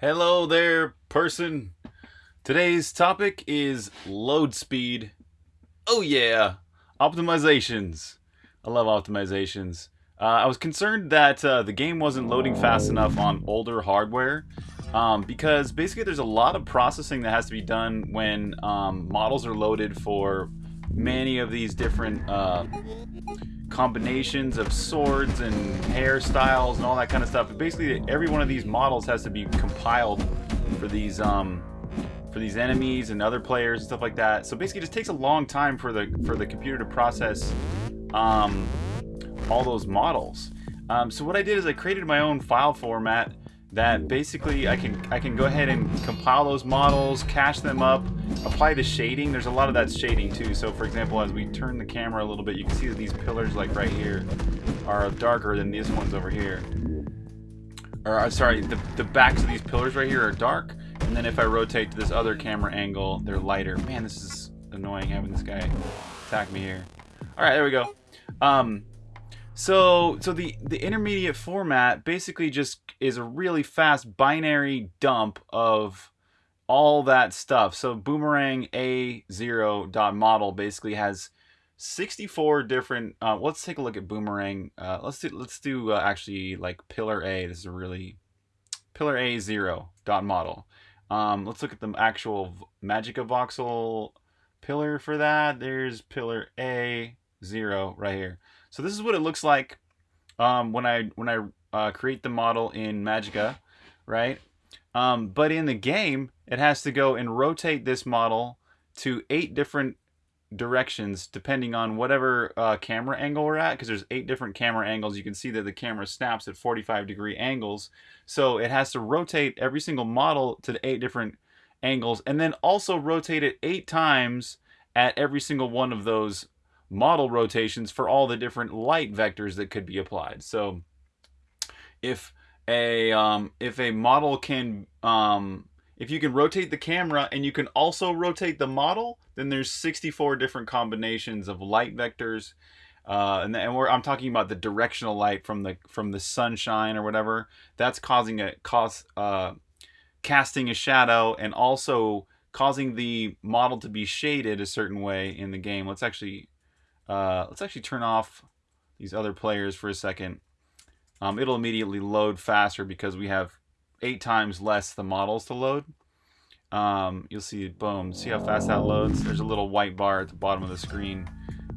Hello there, person. Today's topic is load speed. Oh yeah, optimizations. I love optimizations. Uh, I was concerned that uh, the game wasn't loading fast enough on older hardware um, because basically there's a lot of processing that has to be done when um, models are loaded for many of these different uh, combinations of swords and hairstyles and all that kind of stuff. But Basically, every one of these models has to be compiled for these um, for these enemies and other players and stuff like that. So basically, it just takes a long time for the for the computer to process um, all those models. Um, so what I did is I created my own file format that basically I can I can go ahead and compile those models, cache them up, apply the shading. There's a lot of that shading too. So for example, as we turn the camera a little bit, you can see that these pillars like right here are darker than these ones over here. Or uh, sorry, the, the backs of these pillars right here are dark. And then if I rotate to this other camera angle, they're lighter. Man, this is annoying having this guy attack me here. All right, there we go. Um, so, so the, the intermediate format basically just is a really fast binary dump of all that stuff. So boomerang A0 dot model basically has 64 different, uh, let's take a look at boomerang. Uh, let's do, let's do uh, actually like pillar A. This is a really, pillar A0 dot model. Um, let's look at the actual MagicaVoxel pillar for that. There's pillar A0 right here. So this is what it looks like um, when I when I uh, create the model in Magica, right? Um, but in the game, it has to go and rotate this model to eight different directions depending on whatever uh, camera angle we're at because there's eight different camera angles you can see that the camera snaps at 45 degree angles so it has to rotate every single model to the eight different angles and then also rotate it eight times at every single one of those model rotations for all the different light vectors that could be applied. So if a um, if a model can um, if you can rotate the camera and you can also rotate the model, then there's 64 different combinations of light vectors. Uh, and, and I'm talking about the directional light from the from the sunshine or whatever. That's causing a cause uh, casting a shadow and also causing the model to be shaded a certain way in the game. Let's actually uh, let's actually turn off these other players for a second. Um, it'll immediately load faster because we have eight times less the models to load. Um, you'll see, boom, see how fast that loads? There's a little white bar at the bottom of the screen.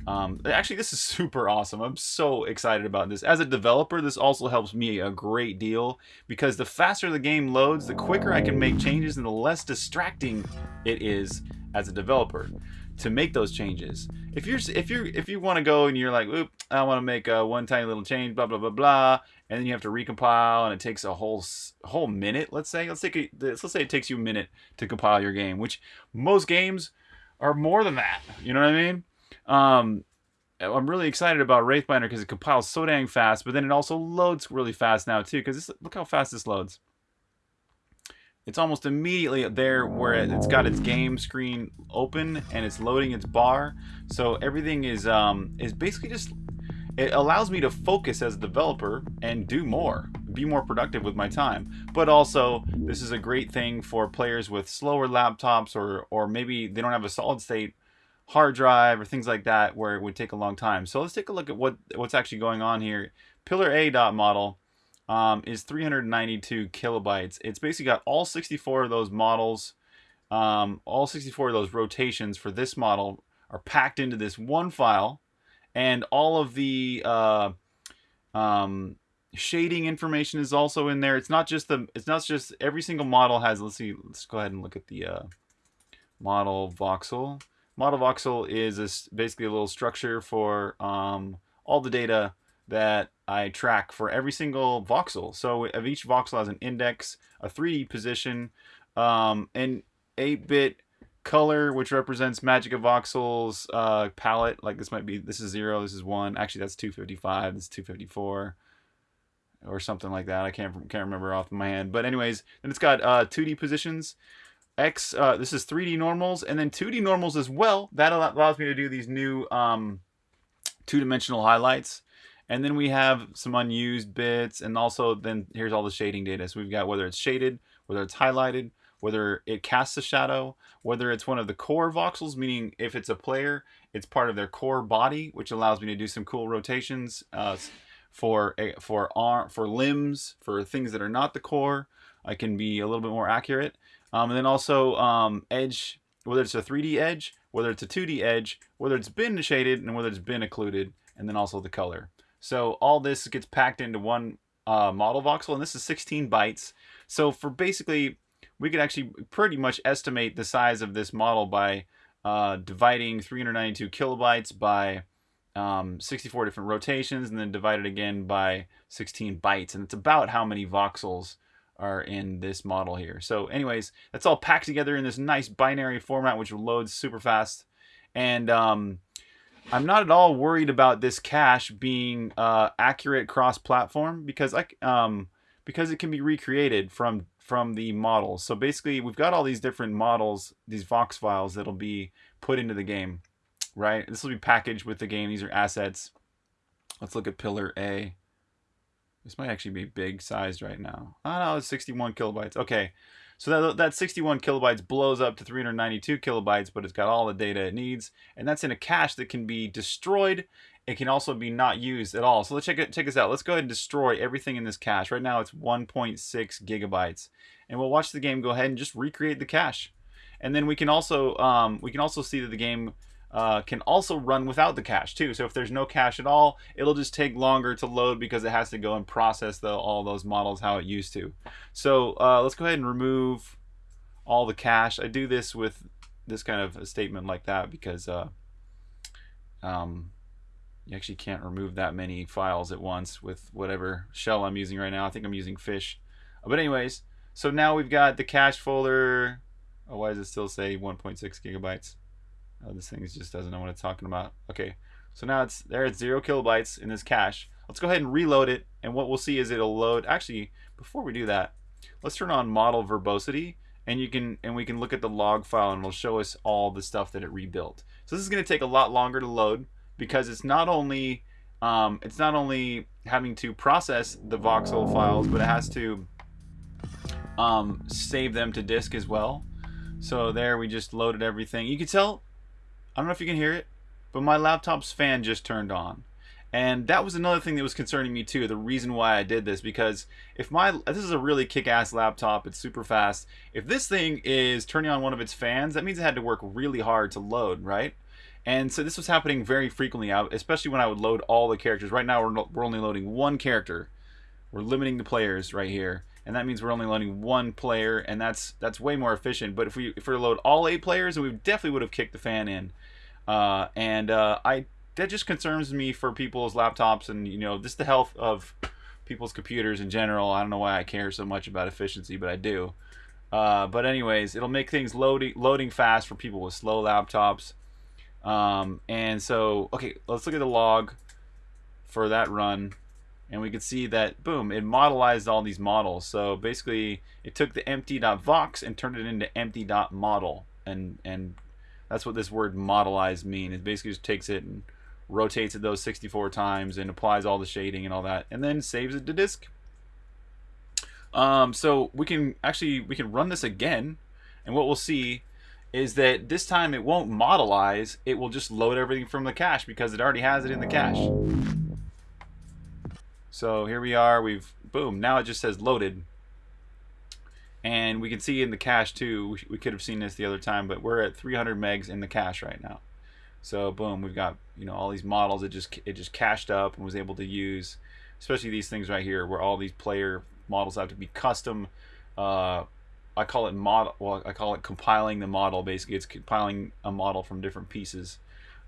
Um, actually, this is super awesome. I'm so excited about this. As a developer, this also helps me a great deal because the faster the game loads, the quicker I can make changes and the less distracting it is as a developer to make those changes. If you're if you're if you want to go and you're like, oop, I want to make a one tiny little change, blah blah blah blah, and then you have to recompile, and it takes a whole whole minute. Let's say let's take a, let's say it takes you a minute to compile your game, which most games are more than that. You know what I mean? Um, I'm really excited about Wraithbinder because it compiles so dang fast, but then it also loads really fast now too. Because look how fast this loads it's almost immediately there where it's got its game screen open and it's loading its bar. So everything is um, is basically just it allows me to focus as a developer and do more, be more productive with my time. But also, this is a great thing for players with slower laptops or or maybe they don't have a solid state hard drive or things like that where it would take a long time. So let's take a look at what what's actually going on here. Pillar A dot model um, is 392 kilobytes. It's basically got all 64 of those models, um, all 64 of those rotations for this model are packed into this one file, and all of the uh, um, shading information is also in there. It's not just the, it's not just every single model has. Let's see. Let's go ahead and look at the uh, model voxel. Model voxel is a, basically a little structure for um, all the data that I track for every single voxel. So of each voxel has an index, a 3D position, um, an 8-bit color, which represents MagicaVoxel's uh, palette. Like this might be, this is 0, this is 1. Actually, that's 255, this is 254 or something like that. I can't can't remember off my hand. But anyways, then it's got uh, 2D positions. X, uh, this is 3D normals, and then 2D normals as well. That allows me to do these new um, two-dimensional highlights. And then we have some unused bits, and also then here's all the shading data. So we've got whether it's shaded, whether it's highlighted, whether it casts a shadow, whether it's one of the core voxels, meaning if it's a player, it's part of their core body, which allows me to do some cool rotations uh, for for arm, for limbs, for things that are not the core. I can be a little bit more accurate. Um, and then also um, edge, whether it's a 3D edge, whether it's a 2D edge, whether it's been shaded, and whether it's been occluded, and then also the color. So all this gets packed into one uh, model voxel, and this is 16 bytes. So for basically, we could actually pretty much estimate the size of this model by uh, dividing 392 kilobytes by um, 64 different rotations, and then divided again by 16 bytes. And it's about how many voxels are in this model here. So anyways, that's all packed together in this nice binary format, which loads super fast. And um, I'm not at all worried about this cache being uh, accurate cross-platform because I um, because it can be recreated from from the models. So basically, we've got all these different models, these Vox files that'll be put into the game, right? This will be packaged with the game. These are assets. Let's look at pillar A. This might actually be big sized right now. Oh no, it's 61 kilobytes. Okay, so that, that 61 kilobytes blows up to 392 kilobytes, but it's got all the data it needs, and that's in a cache that can be destroyed. It can also be not used at all. So let's check it. Check this out. Let's go ahead and destroy everything in this cache. Right now it's 1.6 gigabytes, and we'll watch the game go ahead and just recreate the cache. And then we can also um, we can also see that the game uh, can also run without the cache too. So if there's no cache at all, it'll just take longer to load because it has to go and process the, all those models how it used to. So uh, let's go ahead and remove all the cache. I do this with this kind of a statement like that because uh, um, you actually can't remove that many files at once with whatever shell I'm using right now. I think I'm using fish. But anyways, so now we've got the cache folder. Oh, why does it still say 1.6 gigabytes? Oh, this thing just doesn't know what it's talking about. Okay, so now it's there. It's zero kilobytes in this cache. Let's go ahead and reload it, and what we'll see is it'll load. Actually, before we do that, let's turn on model verbosity, and you can and we can look at the log file, and it'll show us all the stuff that it rebuilt. So this is going to take a lot longer to load because it's not only um, it's not only having to process the voxel files, but it has to um, save them to disk as well. So there we just loaded everything. You can tell I don't know if you can hear it, but my laptop's fan just turned on. And that was another thing that was concerning me too. The reason why I did this because if my this is a really kick-ass laptop, it's super fast. If this thing is turning on one of its fans, that means it had to work really hard to load, right? And so this was happening very frequently, uh, especially when I would load all the characters. Right now we're we're only loading one character. We're limiting the players right here, and that means we're only loading one player, and that's that's way more efficient. But if we if we load all eight players, we definitely would have kicked the fan in. Uh, and uh, I that just concerns me for people's laptops and you know just the health of people's computers in general. I don't know why I care so much about efficiency, but I do. Uh, but anyways, it'll make things loading loading fast for people with slow laptops. Um, and so, okay, let's look at the log for that run. And we can see that, boom, it modelized all these models. So basically, it took the empty.vox and turned it into empty.model and, and that's what this word modelize mean. It basically just takes it and rotates it those 64 times and applies all the shading and all that, and then saves it to disk. Um, so we can actually we can run this again, and what we'll see is that this time it won't modelize. It will just load everything from the cache because it already has it in the cache. So here we are. We've boom. Now it just says loaded. And we can see in the cache too, we could have seen this the other time, but we're at 300 megs in the cache right now. So boom, we've got you know all these models. It just it just cached up and was able to use, especially these things right here, where all these player models have to be custom. Uh, I call it model. Well, I call it compiling the model. Basically, it's compiling a model from different pieces.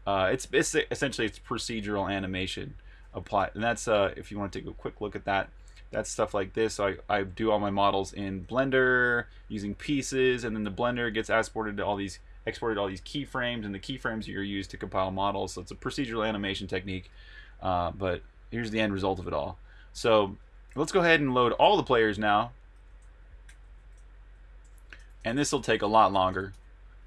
Uh, it's, it's essentially it's procedural animation applied, and that's uh, if you want to take a quick look at that that's stuff like this. So I, I do all my models in Blender using pieces, and then the Blender gets exported to all these exported all these keyframes, and the keyframes are used to compile models. So it's a procedural animation technique, uh, but here's the end result of it all. So let's go ahead and load all the players now. And this will take a lot longer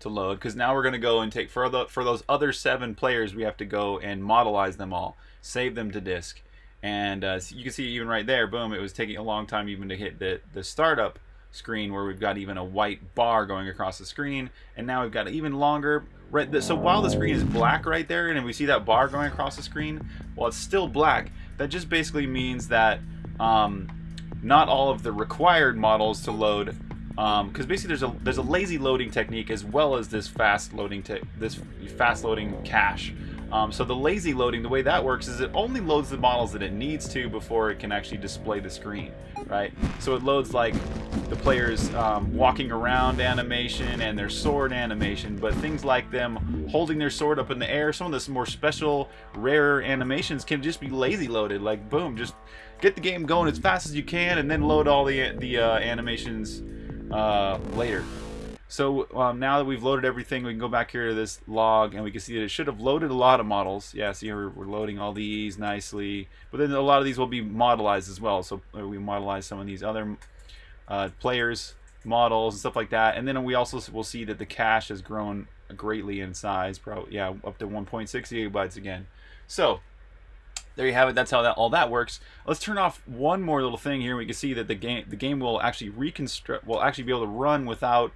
to load because now we're going to go and take for the for those other seven players we have to go and modelize them all save them to disk And uh, so you can see even right there, boom, it was taking a long time even to hit the, the startup screen where we've got even a white bar going across the screen. And now we've got even longer. Right, so while the screen is black right there, and we see that bar going across the screen, while it's still black, that just basically means that um, not all of the required models to load because um, basically there's a there's a lazy loading technique as well as this fast loading this fast loading cache. Um, so the lazy loading, the way that works is it only loads the models that it needs to before it can actually display the screen, right? So it loads like the player's um, walking around animation and their sword animation, but things like them holding their sword up in the air, some of the more special, rarer animations can just be lazy loaded. Like boom, just get the game going as fast as you can, and then load all the the uh, animations uh, later. So um, now that we've loaded everything, we can go back here to this log and we can see that it should have loaded a lot of models. Yeah, see we're, we're loading all these nicely. But then a lot of these will be modelized as well. So uh, we modelize some of these other uh, players, models, and stuff like that. And then we also will see that the cache has grown greatly in size, probably, yeah, up to 1.6 gigabytes again. So there you have it. That's how that all that works. Let's turn off one more little thing here. We can see that the game the game will actually reconstruct will actually be able to run without.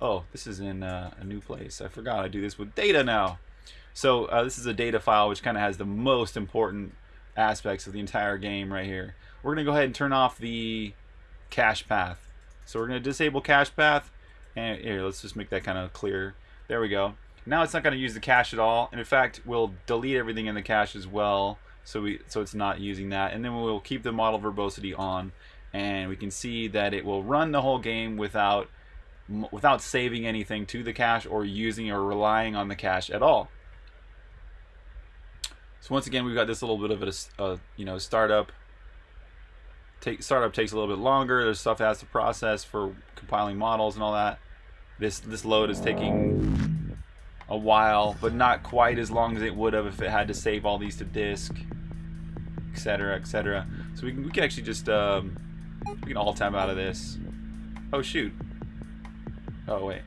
Oh, this is in uh, a new place. I forgot I do this with data now. So uh, this is a data file which kind of has the most important aspects of the entire game right here. We're gonna go ahead and turn off the cache path. So we're gonna disable cache path, and here let's just make that kind of clear. There we go. Now it's not going to use the cache at all, and in fact, we'll delete everything in the cache as well so we so it's not using that. And then we'll keep the model verbosity on and we can see that it will run the whole game without without saving anything to the cache or using or relying on the cache at all. So once again we've got this little bit of a, a you know startup. Take startup takes a little bit longer. There's stuff that has to process for compiling models and all that. This this load is taking a while, but not quite as long as it would have if it had to save all these to disk, etc., etc. So we can we can actually just um, we can all time out of this. Oh shoot. Oh wait.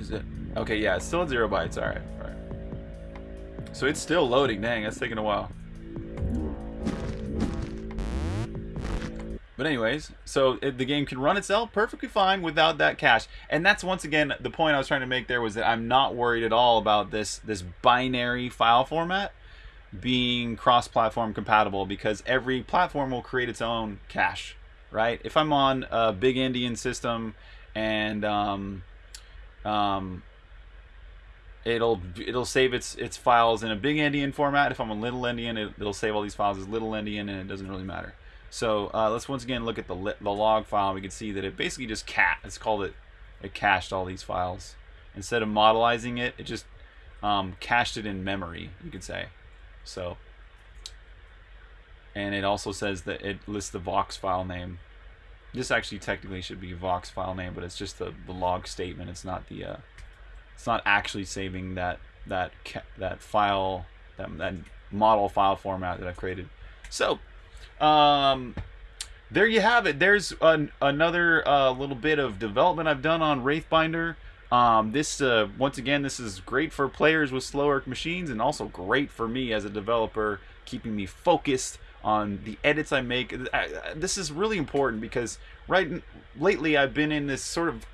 Is it? Okay, yeah, it's still at zero bytes. All right, all right. So it's still loading. Dang, that's taking a while. But anyways, so it, the game can run itself perfectly fine without that cache. And that's once again the point I was trying to make there was that I'm not worried at all about this this binary file format being cross-platform compatible because every platform will create its own cache, right? If I'm on a big Endian system and um, um, it'll it'll save its its files in a big Endian format. If I'm a little Endian, it, it'll save all these files as little Endian, and it doesn't really matter. So uh, let's once again look at the, the log file. We can see that it basically just cat. It's called it. It cached all these files instead of modelizing it. It just um, cached it in memory. You could say. So. And it also says that it lists the Vox file name. This actually technically should be Vox file name, but it's just the, the log statement. It's not the. Uh, it's not actually saving that that that file that that model file format that I've created. So um, there you have it. There's an, another uh, little bit of development I've done on Wraithbinder. Um, this, uh, once again, this is great for players with slower machines and also great for me as a developer, keeping me focused on the edits I make. This is really important because right lately I've been in this sort of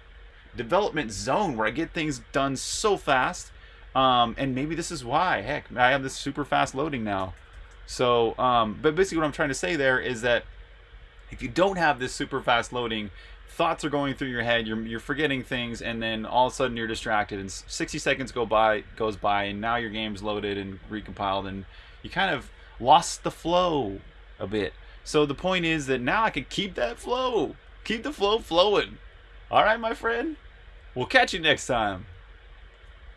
development zone where I get things done so fast. Um, and maybe this is why. Heck, I have this super fast loading now. So, um, but basically what I'm trying to say there is that if you don't have this super fast loading, thoughts are going through your head, you're, you're forgetting things, and then all of a sudden you're distracted, and 60 seconds go by, goes by, and now your game's loaded and recompiled, and you kind of lost the flow a bit. So the point is that now I can keep that flow, keep the flow flowing. All right, my friend? We'll catch you next time.